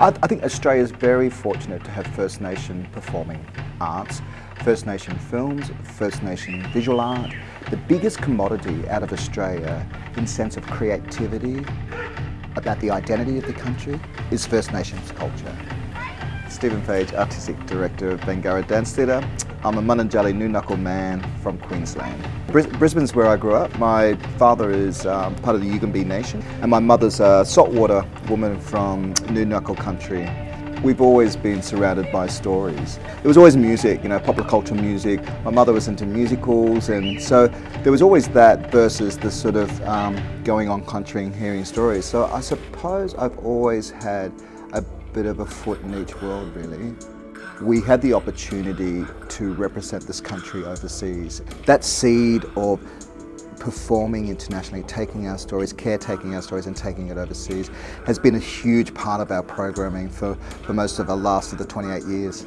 I, I think Australia is very fortunate to have First Nation performing arts, First Nation films, First Nation visual art. The biggest commodity out of Australia in sense of creativity, about the identity of the country, is First Nations culture. Stephen Page, Artistic Director of Bangarra Dance Theatre. I'm a Mununjalli Nunukul man from Queensland. Bris Brisbane's where I grew up. My father is um, part of the Yugambeh Nation and my mother's a saltwater woman from Nunukul country. We've always been surrounded by stories. It was always music, you know, popular culture music. My mother was into musicals and so there was always that versus the sort of um, going on country and hearing stories. So I suppose I've always had a bit of a foot in each world really. We had the opportunity to represent this country overseas. That seed of performing internationally, taking our stories, caretaking our stories and taking it overseas has been a huge part of our programming for, for most of the last of the 28 years.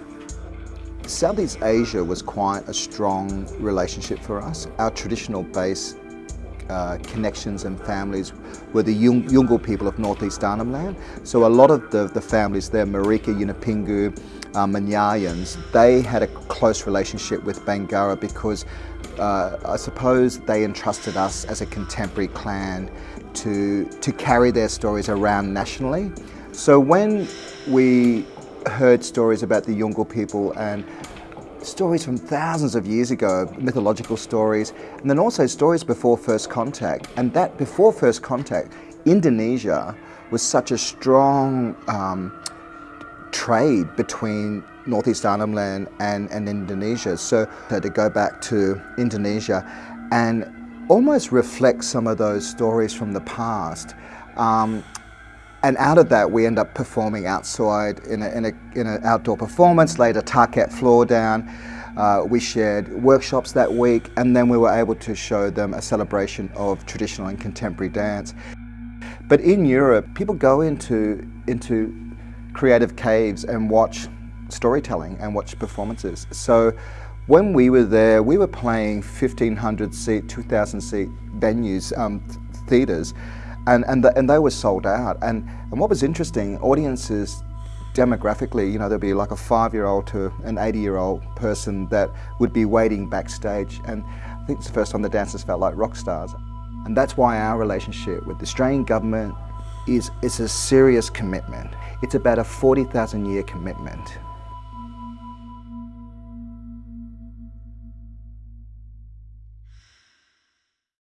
Southeast Asia was quite a strong relationship for us. Our traditional base uh, connections and families were the Yolngu people of northeast Arnhem Land. So a lot of the, the families there, Marika, Yunupingu, uh, Munyarryuns, they had a close relationship with Bangarra because uh, I suppose they entrusted us as a contemporary clan to, to carry their stories around nationally. So when we heard stories about the Yolngu people and stories from thousands of years ago, mythological stories, and then also stories before first contact. And that before first contact, Indonesia was such a strong um, trade between Northeast Arnhem Land and, and Indonesia. So to go back to Indonesia and almost reflect some of those stories from the past. Um, and out of that, we end up performing outside in an in a, in a outdoor performance, laid a Tarkett floor down. Uh, we shared workshops that week, and then we were able to show them a celebration of traditional and contemporary dance. But in Europe, people go into, into creative caves and watch storytelling and watch performances. So when we were there, we were playing 1,500 seat, 2,000 seat venues, um, theatres, and, and, the, and they were sold out. And, and what was interesting, audiences demographically, you know, there'd be like a five-year-old to an 80-year-old person that would be waiting backstage. And I think it's the first time the dancers felt like rock stars. And that's why our relationship with the Australian government is, is a serious commitment. It's about a 40,000 year commitment.